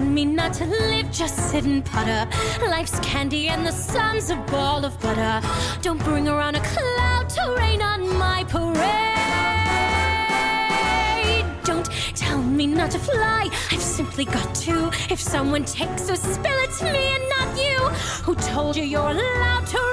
me not to live, just sit and putter. Life's candy and the sun's a ball of butter. Don't bring around a cloud to rain on my parade. Don't tell me not to fly. I've simply got to. If someone takes a spill, it's me and not you. Who told you you're allowed to